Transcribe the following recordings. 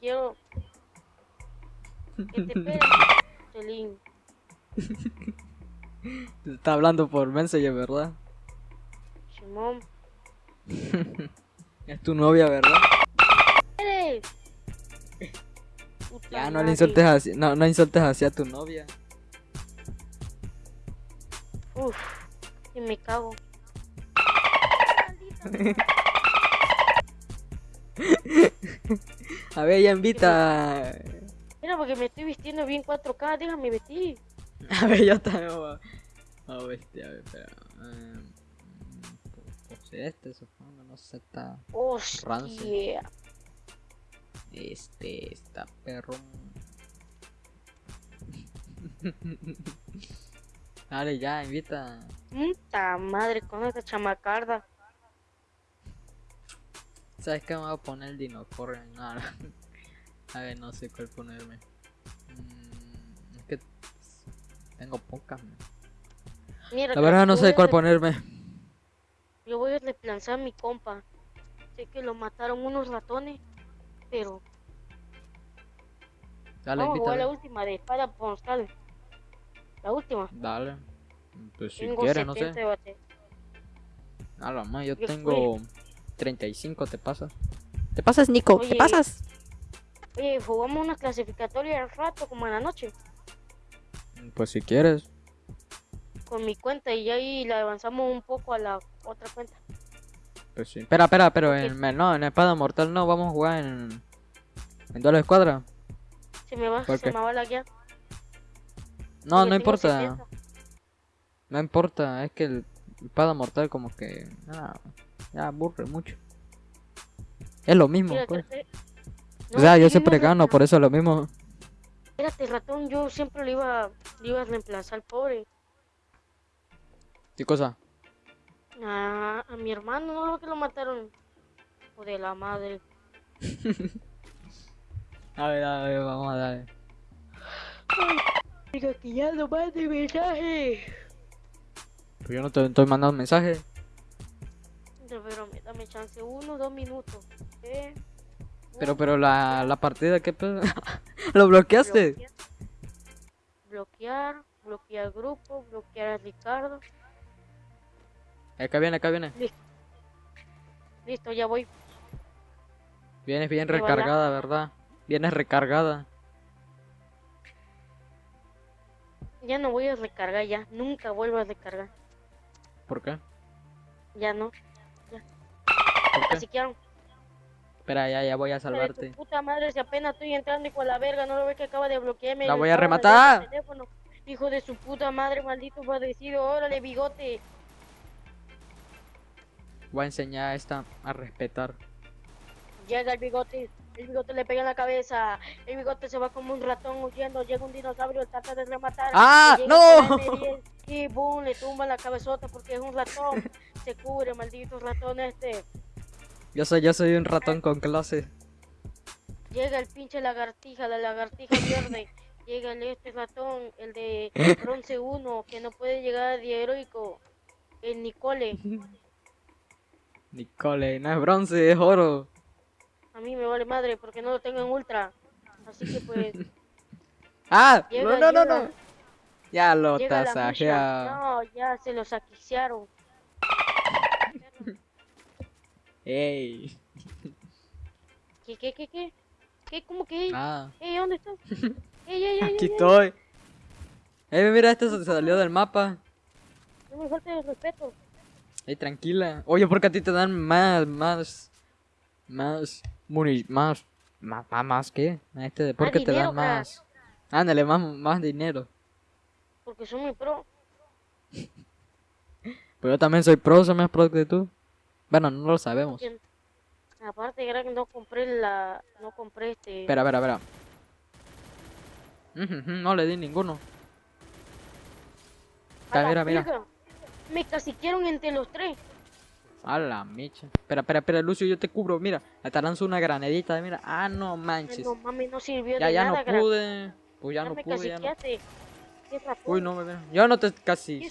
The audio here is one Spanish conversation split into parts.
quiero que te pegue. Te está hablando por Messenger, ¿verdad? Simón. Es tu novia, ¿verdad? ¿Eres? Ya, no le insultes así, no, no insultes así a tu novia. Uf, y me cago. A ver, ella invita. Mira, porque me estoy vistiendo bien 4K, déjame vestir. A ver, yo también voy a... A ver, este, a ver, espera. Eh, pues este, supongo, no sé, está... Hostia. Este, está perro. Dale, ya, invita. Puta madre, con esta chamacarda. ¿Sabes qué me voy a poner el? No, no. A ver, no sé cuál ponerme. Mm, es que tengo pocas. Mira, La verdad no sé cuál ponerme. Yo voy a reemplazar a mi compa. Sé que lo mataron unos ratones, pero Dale, vamos a la última de espada postal. La última. Dale. Pues si Tengo quieres, no 70 sé. bate. A la más, yo Yo tengo 35, ¿te pasas? ¿Te pasas, Nico? Oye. ¿Te pasas? Oye, jugamos una clasificatoria al rato, como en la noche, Pues si quieres. con mi cuenta y ya ahí la avanzamos un poco a la otra cuenta. Pues sí. Espera, espera, pero en, no, en Espada Mortal no, vamos a jugar en... En Duelo Escuadra. Se me va, ¿Por se me va la guía. No, porque no importa. 70. No importa, es que el Espada Mortal como que... ah, ya aburre mucho. Es lo mismo, Mira, pues. que- O sea, yo siempre no, gano, no, por eso es lo mismo. Espérate, ratón, yo siempre lo iba, lo iba a reemplazar, pobre. ¿Qué cosa? A, a mi hermano, ¿no? Que lo mataron. O de la madre. A ver, a ver, vamos a dar. Diga que ya no mande mensaje. Pues yo no te estoy mandando mensaje. Dame chance, uno, dos minutos. ¿eh? Pero, pero la, la partida, ¿qué pedo? ¿Lo bloqueaste? bloquear, bloquear, bloquear grupo, bloquear a Ricardo. Acá viene, acá viene. Listo, ya voy. Vienes bien Me recargada, ¿verdad? Vienes recargada. Ya no voy a recargar ya. Nunca vuelvo a recargar. ¿Por qué? Ya no. Así que Espera, ya, ya voy a salvarte. puta madre, si apenas estoy entrando y con la verga, no lo ves que acaba de bloquearme. La el voy a rematar. Hijo de su puta madre, maldito padecido, órale, bigote. Voy a enseñar a esta a respetar. Llega el bigote, el bigote le pega en la cabeza, el bigote se va como un ratón huyendo, llega un dinosaurio, trata de rematar. ¡Ah, no! con la M10 Y boom, le tumba la cabezota porque es un ratón. Se cubre, maldito ratón este. Yo soy, yo soy un ratón con clase. Llega el pinche lagartija, la lagartija verde. Llega el este ratón, el de bronce 1, que no puede llegar de heroico. El Nicole. Nicole, no es bronce, es oro. A mí me vale madre porque no lo tengo en ultra. Así que pues. ¡Ah! Llega, no, no, no, llega. no. Ya lo Llega la tasajea. misha. No, ya se los saquiciaron. Ey. ¿Qué, qué, qué, qué? ¿Qué? ¿Cómo que? Ah, Ey, ¿dónde estás? Ey, ey, ey, aquí ey, estoy. Ey, mira, este se salió del mapa. No me falta el respeto. Ey, tranquila. Oye, porque a ti te dan más, más, más, muni, más, más, más, más, ¿qué? A este, ¿por Más qué te dan más? Ándale, más, más dinero. Porque soy muy pro. Pero yo también soy pro, soy más pro que tú. Bueno, no lo sabemos. Aparte, era que no compré la. No compré este. Espera, espera, espera. No le di ninguno. Mira, mira. Me caciquearon entre los tres. A la mecha. Espera, espera, espera, Lucio, yo te cubro. Mira, te lanzo una granadita. Mira, ah, no manches. no mami, no sirvió Ya, de ya nada, no pude. Pues ya Ya no me pude, ya no. Uy, no, mira. Yo no te casi.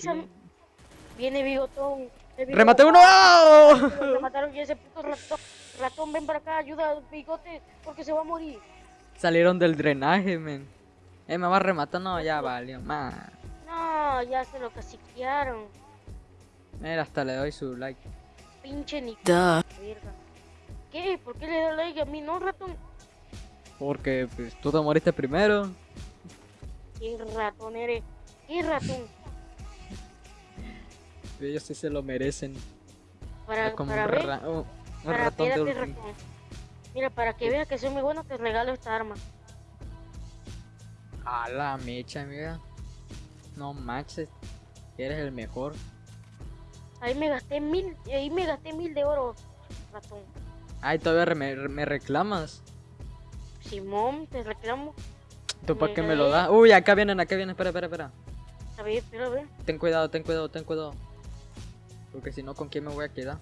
Viene bigotón. ¡Remate uno! Me mataron y ese puto ratón. Ratón, ven para acá, ayuda al bigote porque se va a morir. Salieron del drenaje, men. Eh, me va a rematar, no, ya valió. Man. No, ya se lo caciquearon. Mira, hasta le doy su like. Pinche ni. ¿Qué? ¿Por qué le da like a mí? No, ratón. Porque pues, tú te moriste primero. ¿Qué ratón eres? ¿Qué ratón? Ellos sí se lo merecen. Para, como para un, ver, ra- un- un ratón de. Mira, para que veas que soy muy bueno, te regalo esta arma. A la mecha, amiga. No manches. Eres el mejor. Ahí me gasté mil, ahí me gasté mil de oro, ratón. Ay, todavía me, me reclamas. Simón, te reclamo. ¿Tú para qué me lo das? Uy, acá vienen, acá vienen. Espera, espera, espera. A ver, espera, a ver. Ten cuidado, ten cuidado, ten cuidado. Porque si no, ¿con quién me voy a quedar?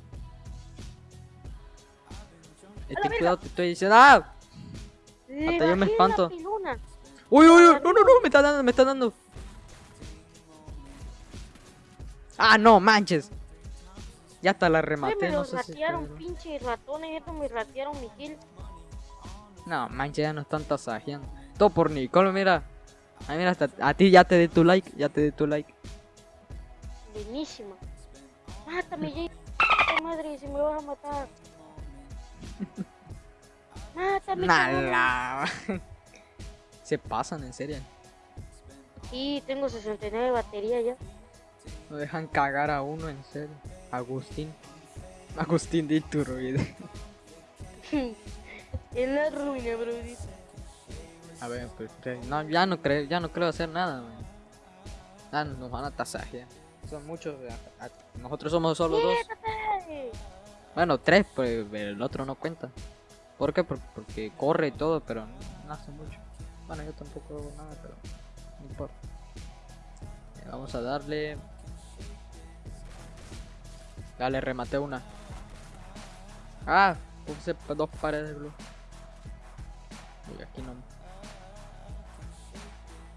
Eh, ten cuidado, te estoy diciendo. ¡Ah! Le Hasta yo me espanto. ¡Uy, uy, uy! ¡No, no, no! Me está dando, me está dando. ¡Ah, no! ¡Manches! Ya hasta la rematé, me no sé ratearon, puedo. pinches ratones, estos me ratearon mi kill. No, manches, ya no están tasajeando. Todo por Nicole, mira. Ay, mira, hasta a ti ya te di tu like, ya te di tu like. Buenísima. Mátame, Jay. Madre, si me vas a matar. Mátame. Nala. Se pasan, en serio. Sí, tengo 69 de batería ya. No dejan cagar a uno, en serio. Agustín. Agustín de Iturbide. en la ruina, bro. A ver, pues no, ya no creo, ya no creo hacer nada, man. Ah, nos van a tasajear. Son muchos, nosotros somos solo dos. Bueno, tres, pues el otro no cuenta. ¿Por qué? Por- porque corre y todo, pero no, hace mucho. Bueno, yo tampoco hago nada, pero no importa. Eh, vamos a darle. Dale, remate una. Ah, puse dos paredes de blue. Uy, aquí no.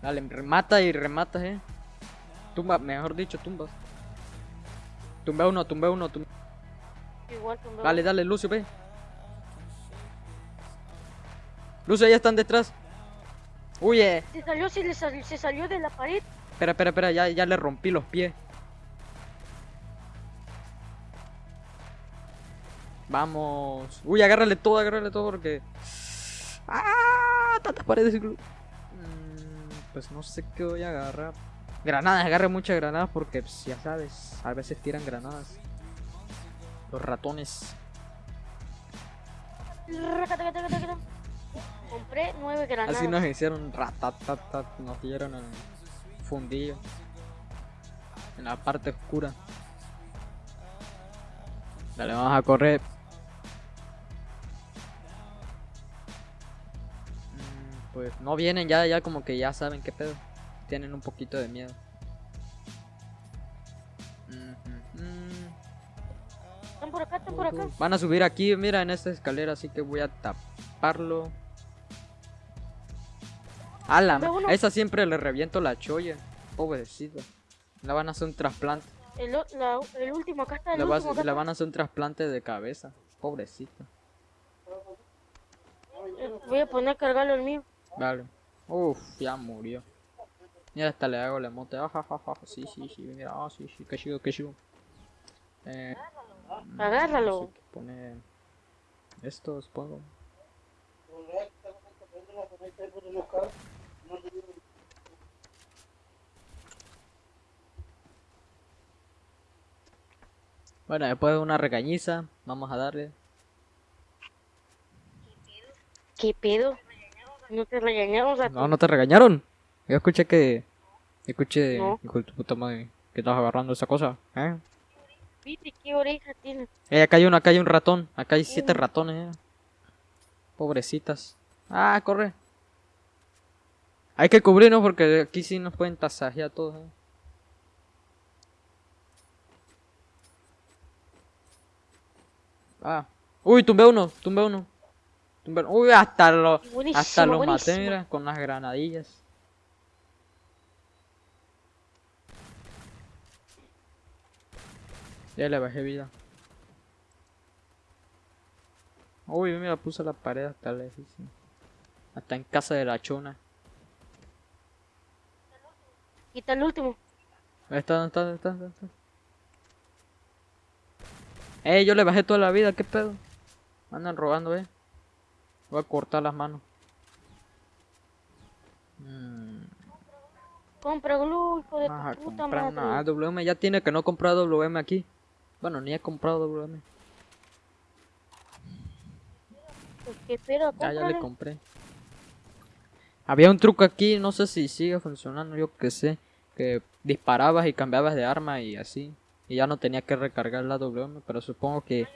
Dale, remata y remata, eh. Tumba, mejor dicho, tumbas. Tumbe uno, tumbe uno, tumbe. Igual me Dale, dale, Lucio, ve. Lucio, ya están detrás. Huye. Se salió, se, le sal- se salió de la pared. Espera, espera, espera, ya, ya le rompí los pies. Vamos. Uy, agárrale todo, agárrale todo porque... ¡Ah! Tantas paredes. Mm, pues no sé qué voy a agarrar. Granadas, agarre muchas granadas porque pues, ya sabes, a veces tiran granadas. Los ratones. Compré nueve granadas. Así nos hicieron ratatatat, nos dieron el fundillo. En la parte oscura. Dale, vamos a correr. Mm, Pues no vienen ya, ya como que ya saben qué pedo. Tienen un poquito de miedo. Están por acá, están por acá. Van a subir aquí, mira, en esta escalera, así que voy a taparlo. A la Ve ma- uno. a esa siempre le reviento la cholla. Pobrecito. Le van a hacer un trasplante. El, la- el último, acá está el acá le está. van a hacer un trasplante de cabeza. Pobrecito. Eh, Voy a poner a cargarlo el mío. Vale. Uf, ya murió. Mira, hasta le hago la emote. Ah, ja, ja, ja. Sí, sí, sí. Mira, ah, sí, sí. Que chido, que chido. Eh, mm, Agárralo. no sé qué poner. Esto, supongo. Bueno, después de una regañiza, vamos a darle. ¿Qué pedo? No te regañamos a No, no te regañaron. Yo escuché que. Escuché, No. hijo de tu puta madre, que estás agarrando esa cosa. ¿Eh? ¿Viste qué oreja tiene? Eh, acá hay uno, acá hay un ratón. Acá hay siete Mm. ratones, eh. Pobrecitas. Ah, corre. Hay que cubrirnos porque aquí sí nos pueden tasajear todos, eh. Ah. Uy, tumbé uno, tumbé uno. Tumbé uno. Uy, hasta lo, Buenísimo, hasta lo maté, mira, con las granadillas. Ya le bajé vida. Uy, mira, puse la pared hasta lejos. Hasta en casa de la chona. Quita el último. Está, ¿dónde está, ¿dónde está, ¿dónde está? Ey, yo le bajé toda la vida, ¿qué pedo? Andan robando, eh. Voy a cortar las manos. Mm, Compra glue, hijo de vas tu puta madre. nada. WM ya tiene que no comprar WM aquí. Bueno, ni he comprado WM. Pues que espera, Ya, ya le compré. Había un truco aquí, no sé si sigue funcionando, yo que sé. Que disparabas y cambiabas de arma y así. Y ya no tenía que recargar la WM, pero supongo que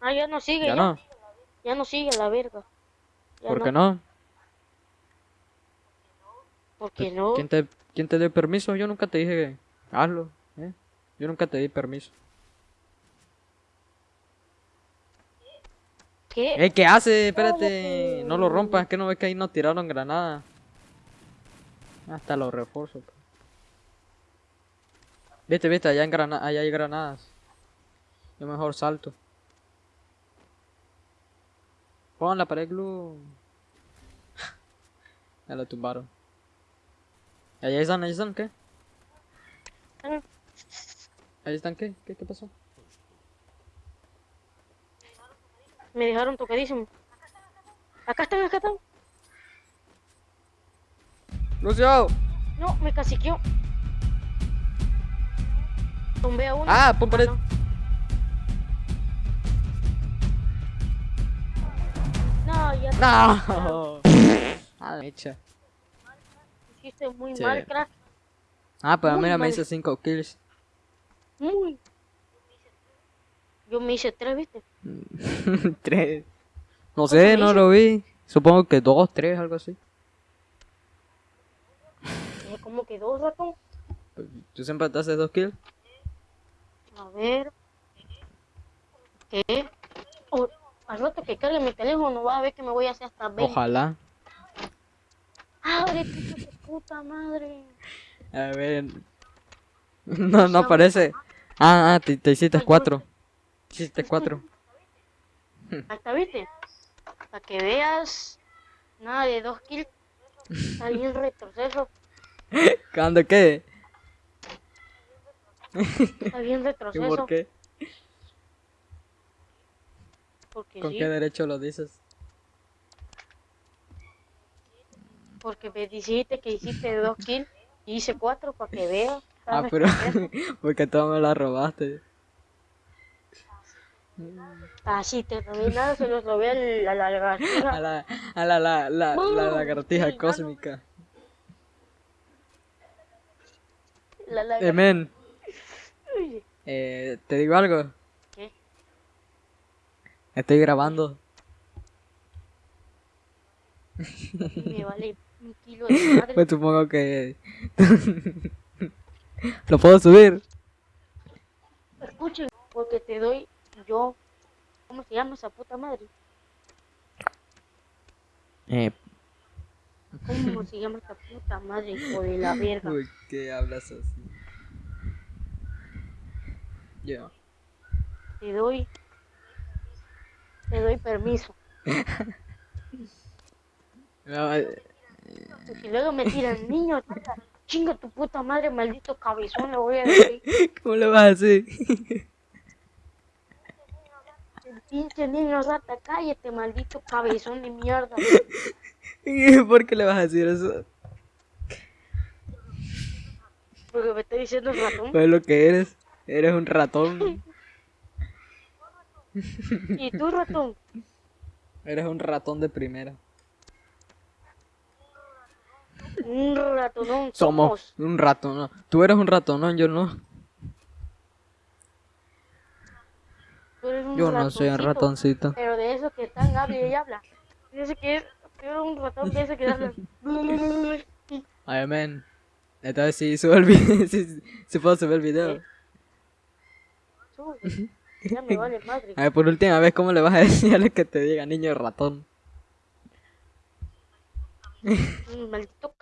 Ah, ya no sigue, ya ya. no. Ya no sigue la verga. Ya ¿Por no. qué no? ¿Por qué no? ¿Quién te, ¿Quién te dio permiso? Yo nunca te dije que hazlo, ¿eh? Yo nunca te di permiso. ¿Qué? ¡Eh, qué hace! Espérate, no lo rompas, que no ves que ahí nos tiraron granada. Hasta los refuerzos. pues. Viste, viste, allá, en grana allá hay granadas. Yo mejor salto. Pon la pared glue. ya lo tumbaron. Allá están, allá están, ¿qué? Ah, Ahí están, ¿qué? ¿Qué, qué pasó? Me dejaron tocadísimo. Acá están, acá están. ¡Lucio! No, me caciqueó. Tumbé a uno. Ah, pon pared. No, ya ¡No! Ah, mecha. hiciste muy Sí. mal, crack. Ah, pues Muy mira, me hice 5 kills. Muy. Yo me hice tres, ¿viste? 3. No ¿Cuánto sé, no lo vi. Supongo que 2, 3, algo así. Eh, ¿Cómo que dos ratón? ¿Tú siempre te haces 2 kills? A ver. ¿Qué? Oh, al rato que cargue mi teléfono va a ver que me voy a hacer hasta 20. Ojalá. ¡Abre, puta, tu puta madre! A ver. No, no aparece. Ah, ah, te, te hiciste 4. Hiciste 4. Está, ¿viste? Para que veas. Nada de dos kills. Está bien retroceso. ¿Cuándo qué? Está bien ¿Y retroceso. por qué? Porque ¿Con sí. qué derecho lo dices? Porque me dijiste que hiciste dos kills y hice cuatro para que veas. Ah, pero. porque tú me la robaste. Así te robé nada, se robé al- a la A lagartija. la, a la, la, la, la lagartija cósmica. La Eh, lagartija. men, eh, te digo algo. ¿Qué? Estoy grabando. Me vale un kilo de madre. Pues supongo que. Lo puedo subir. Escuchen, porque te doy yo. ¿Cómo se llama esa puta madre? Eh, ¿Cómo se llama esa puta madre, hijo de la verga? ¿Por qué hablas así? Yo. Te doy. Te doy permiso. No, eh, Porque luego me tiran niños. rata, Chinga tu puta madre, maldito cabezón, le voy a decir. ¿Cómo le vas a decir? El pinche niño rata, cállate, maldito cabezón de mierda. ¿Por qué le vas a decir eso? Porque me está diciendo ratón. Pues lo que eres. Eres un ratón. ¿Y tú, ratón? Eres un ratón de primera. Un ratonón. Somos un ratón. No. Tú eres un ratón, yo no. Tú eres un Yo no soy un ratoncito. Pero de esos que están, habla y habla. Esos que es. Un ratón de esos que hablan. Ay. Esta vez sí sube el video. sí, sí puedo subir el video. Sube. Ya me vale madre. A ver, por última vez, ¿cómo le vas a decir a lo que te diga niño ratón? Maldito